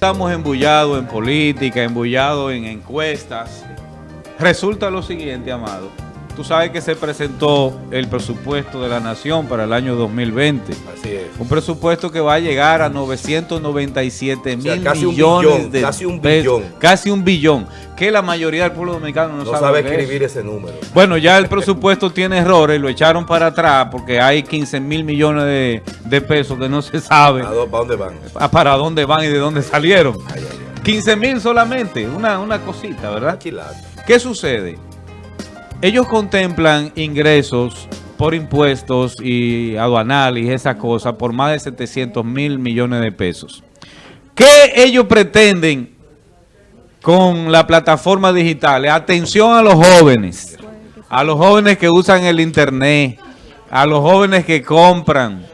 estamos embullados en política, embullados en encuestas. Resulta lo siguiente, Amado. Tú sabes que se presentó el presupuesto de la Nación para el año 2020. Así es. Un presupuesto que va a llegar a 997 O sea, mil casi un millones billón, de casi un billón. Casi un billón. Que la mayoría del pueblo dominicano no, No sabe, escribir ese número. Bueno, ya el presupuesto tiene errores, lo echaron para atrás porque hay 15 mil millones de, de pesos que no se sabe ¿A dó- ¿Para dónde van? para dónde van y de dónde salieron. Ay, ay, ay. 15 mil solamente, una, una cosita, ¿verdad? ¿Qué sucede? Ellos contemplan ingresos por impuestos y aduanales y esas cosas por más de 700 mil millones de pesos. ¿Qué ellos pretenden con la plataforma digital? Atención a los jóvenes, a los jóvenes que usan el internet, a los jóvenes que compran,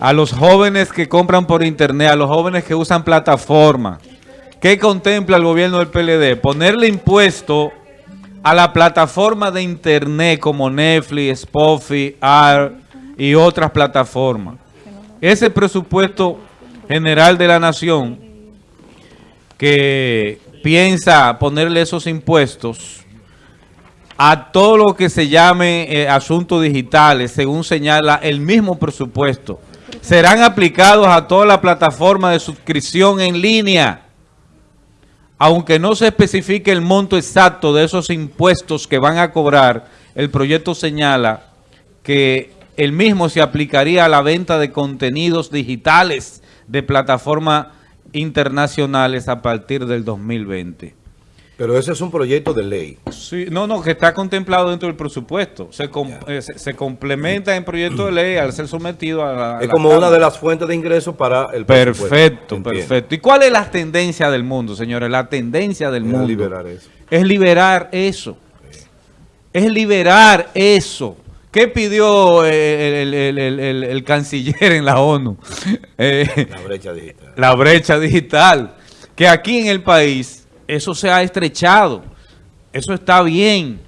a los jóvenes que compran por internet, a los jóvenes que usan plataforma. ¿Qué contempla el gobierno del PLD? Ponerle impuesto a la plataforma de internet como Netflix, Spotify, AR y otras plataformas. Ese presupuesto general de la nación que piensa ponerle esos impuestos a todo lo que se llame eh, asuntos digitales, según señala el mismo presupuesto, serán aplicados a toda la plataforma de suscripción en línea, aunque no se especifique el monto exacto de esos impuestos que van a cobrar, el proyecto señala que el mismo se aplicaría a la venta de contenidos digitales de plataformas internacionales a partir del 2020. Pero ese es un proyecto de ley. Sí, no, no, que está contemplado dentro del presupuesto. Se, com- eh, se, se complementa en proyecto de ley al ser sometido a la... a Es la como Cámara. una de las fuentes de ingresos para el presupuesto. Perfecto, Entiendo. perfecto. ¿Y cuál es la tendencia del mundo, señores? La tendencia del Es mundo liberar eso. es liberar eso. Es liberar eso. ¿Qué pidió eh, el, el- el- el- el canciller en la ONU? Eh, La brecha digital. la brecha digital. Que aquí en el país eso se ha estrechado. Eso está bien.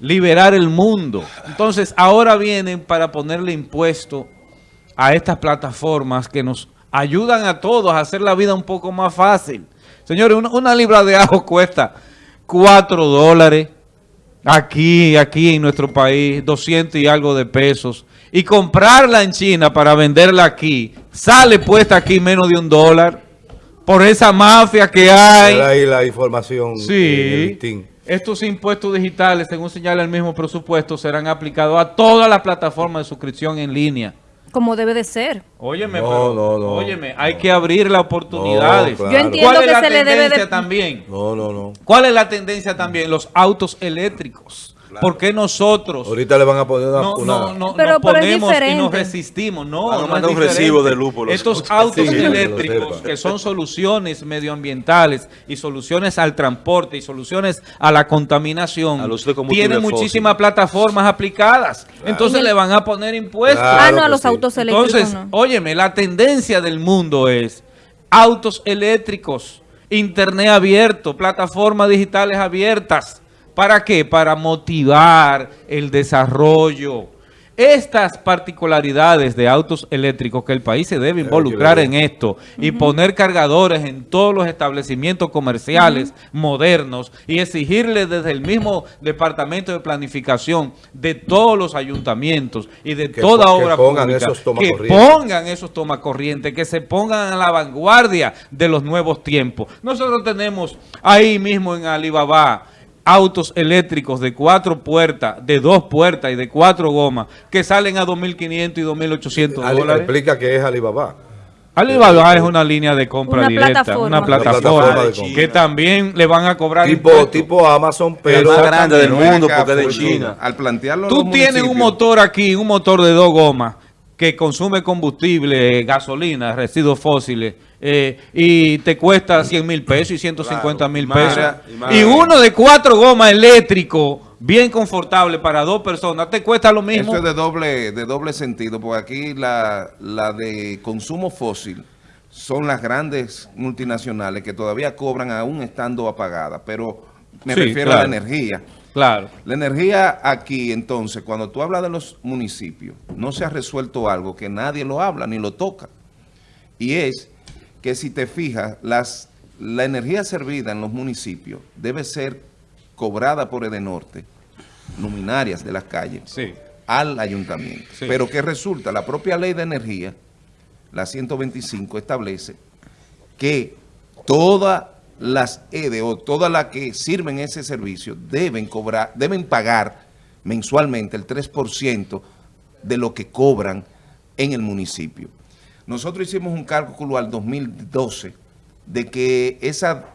Liberar el mundo. Entonces, ahora vienen para ponerle impuesto a estas plataformas que nos ayudan a todos a hacer la vida un poco más fácil. Señores, una, libra de ajo cuesta 4 dólares. Aquí, aquí en nuestro país, 200 y algo de pesos. Y comprarla en China para venderla aquí, sale puesta aquí menos de un dólar. Por esa mafia que hay. Ahí la información. en el Sí. Estos impuestos digitales, según señala el mismo presupuesto, serán aplicados a todas las plataformas de suscripción en línea. Como debe de ser. Óyeme, No, pero, no, no. óyeme, hay que abrir las oportunidades. No, claro. Yo entiendo ¿Cuál es la se le debe tendencia de... también? No, no, no. ¿Cuál es la tendencia también? Los autos eléctricos. ¿Por qué nosotros Ahorita le van a poner una... no, una- no, no, Pero- nos pero ponemos y nos resistimos? No, Van a mandar un recibo de luz por los Estos autos. Sí, eléctricos que son soluciones medioambientales y soluciones al transporte y soluciones a la contaminación tienen fósil. muchísimas plataformas aplicadas. Entonces le van a poner impuestos. Claro. ah, no, a los sí. autos eléctricos Entonces, no. óyeme, la tendencia del mundo es autos eléctricos, internet abierto, plataformas digitales abiertas. ¿Para qué? Para motivar el desarrollo. Estas particularidades de autos eléctricos que el país se debe involucrar en esto y poner cargadores en todos los establecimientos comerciales modernos y exigirle desde el mismo departamento de planificación de todos los ayuntamientos y de Que toda po- que obra pongan pública esos que pongan esos tomacorrientes, que se pongan a la vanguardia de los nuevos tiempos. Nosotros tenemos ahí mismo en Alibaba autos eléctricos de cuatro puertas, de dos puertas y de cuatro gomas que salen a 2.500 y 2.800 Ali- dólares. explica que es Alibaba. Alibaba es una línea de compra Una directa, plataforma. una Una plataforma, plataforma de compra. que también le van a cobrar Tipo, tipo Amazon, pero... más grande del mundo porque es de China. Al plantearlo Tú tienes un motor aquí, un motor de dos gomas que consume combustible, gasolina, residuos fósiles, eh, y te cuesta 100 mil pesos y 150 mil Claro, pesos. y uno de cuatro gomas eléctrico, bien confortable para dos personas, te cuesta lo mismo. Eso es de doble, de doble sentido, porque aquí la, la de consumo fósil son las grandes multinacionales que todavía cobran aún estando apagadas, pero me Sí, refiero claro. a la energía. Claro. La energía aquí, entonces, cuando tú hablas de los municipios, no se ha resuelto algo que nadie lo habla ni lo toca. Y es que si te fijas, las, la energía servida en los municipios debe ser cobrada por Edenorte, luminarias de las calles, Sí. al ayuntamiento. Sí. Pero ¿qué resulta? La propia ley de energía, la 125, establece que todas las EDE o todas las que sirven ese servicio deben cobrar, deben pagar mensualmente el 3% de lo que cobran en el municipio. Nosotros hicimos un cálculo al 2012 de que esa,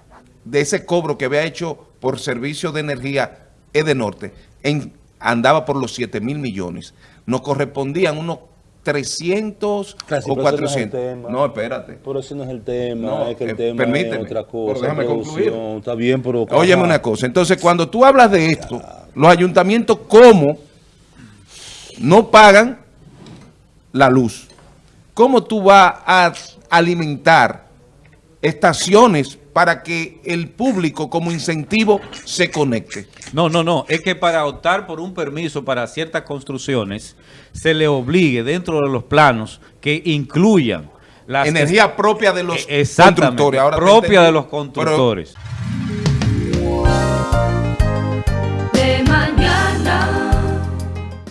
de ese cobro que había hecho por servicio de energía Edenorte en, andaba por los 7 mil millones. Nos correspondían unos 300 Casi, o pero ese no es el 400. tema. No, espérate. Pero ese no es el tema, No, es que el eh, tema permíteme, es otra pero cosa. déjame producción. concluir. Está bien, pero... Óyeme una cosa. Entonces, cuando tú hablas de esto, los ayuntamientos, ¿cómo no pagan la luz? ¿Cómo tú vas a alimentar estaciones para que el público como incentivo se conecte? No, no, no. Es que para optar por un permiso para ciertas construcciones, se le obligue dentro de los planos que incluyan las Energía propia de los Exactamente, constructores. Ahora propia de los Pero constructores.